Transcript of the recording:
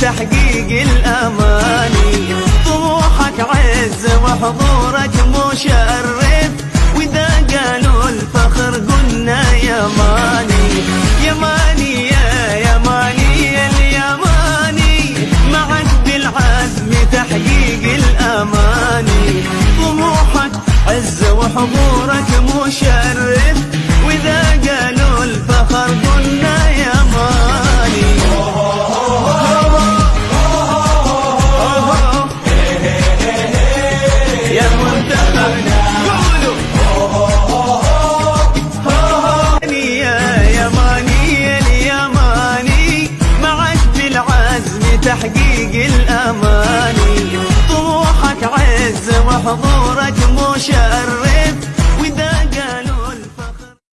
تحقيق الأماني. طموحك عز وحضورك مشرف. وإذا قالوا الفخر قلنا يا ماني. يا ماني يا يا ماني. اليماني معك بالعزم تحقيق الأماني. طموحك عز وحضورك مشرف. الأماني